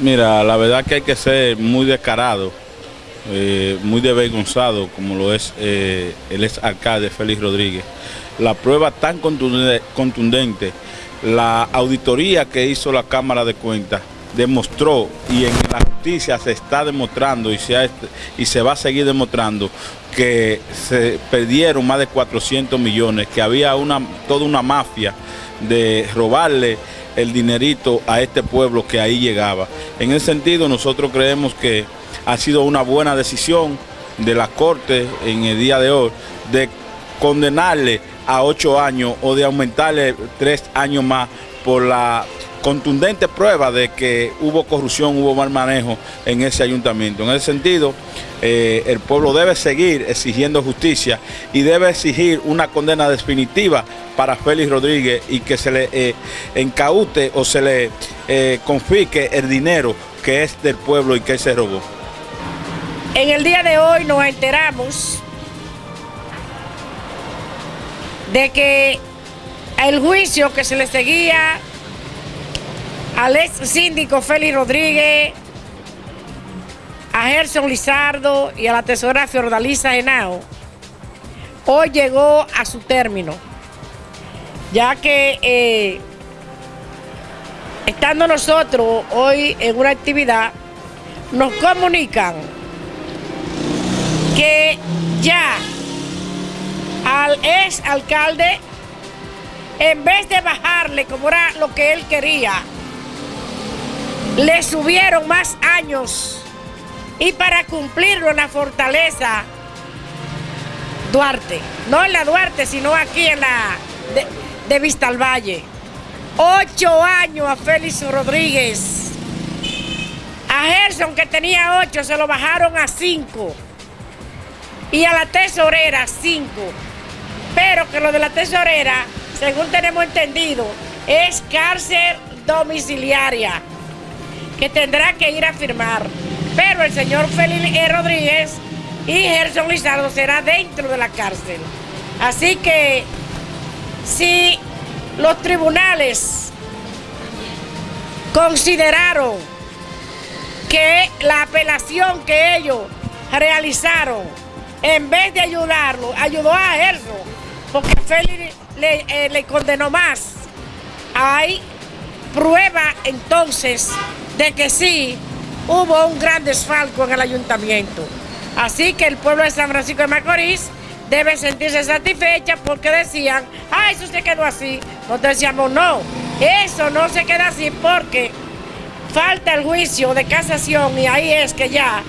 Mira, la verdad que hay que ser muy descarado, eh, muy desvergonzado, como lo es eh, el ex alcalde Félix Rodríguez. La prueba tan contundente, la auditoría que hizo la Cámara de Cuentas demostró y en la justicia se está demostrando y se, y se va a seguir demostrando que se perdieron más de 400 millones, que había una, toda una mafia de robarle el dinerito a este pueblo que ahí llegaba. En ese sentido nosotros creemos que ha sido una buena decisión de la Corte en el día de hoy de condenarle a ocho años o de aumentarle tres años más por la contundente prueba de que hubo corrupción, hubo mal manejo en ese ayuntamiento. En ese sentido, eh, el pueblo debe seguir exigiendo justicia y debe exigir una condena definitiva para Félix Rodríguez y que se le eh, encaute o se le eh, el dinero que es del pueblo y que se robó. En el día de hoy nos enteramos de que el juicio que se le seguía al ex síndico Félix Rodríguez, a Gerson Lizardo y a la tesora Fiordalisa Henao, hoy llegó a su término, ya que eh, estando nosotros hoy en una actividad, nos comunican que ya al ex alcalde, en vez de bajarle como era lo que él quería, le subieron más años y para cumplirlo en la fortaleza Duarte, no en la Duarte, sino aquí en la de, Vista al Valle. Ocho años a Félix Rodríguez. A Gerson, que tenía ocho, se lo bajaron a cinco. Y a la tesorera, cinco. Pero que lo de la tesorera, según tenemos entendido, es cárcel domiciliaria que tendrá que ir a firmar. Pero el señor Félix e. Rodríguez y Gerson Lizardo será dentro de la cárcel. Así que si los tribunales consideraron que la apelación que ellos realizaron, en vez de ayudarlo, ayudó a Gerson, porque Félix eh, le condenó más. Hay prueba entonces de que sí hubo un gran desfalco en el ayuntamiento. Así que el pueblo de San Francisco de Macorís debe sentirse satisfecha porque decían, ah, eso se quedó así. Nosotros decíamos, no, eso no se queda así porque falta el juicio de casación y ahí es que ya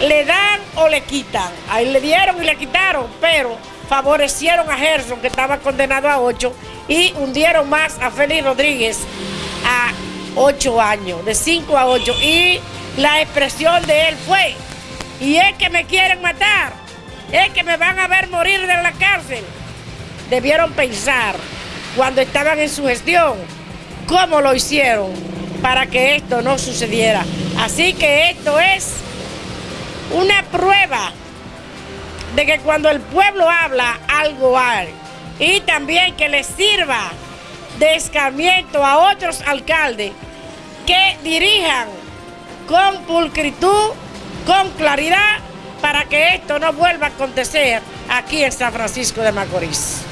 le dan o le quitan. Ahí le dieron y le quitaron, pero favorecieron a Gerson, que estaba condenado a ocho, y hundieron más a Félix Rodríguez a ocho años, de cinco a ocho. Y la expresión de él fue, y es que me quieren matar, es que me van a ver morir de la cárcel. Debieron pensar cuando estaban en su gestión cómo lo hicieron para que esto no sucediera. Así que esto es una prueba de que cuando el pueblo habla, algo hay. Y también que le sirva de escarmiento a otros alcaldes que dirijan con pulcritud, con claridad, para que esto no vuelva a acontecer aquí en San Francisco de Macorís.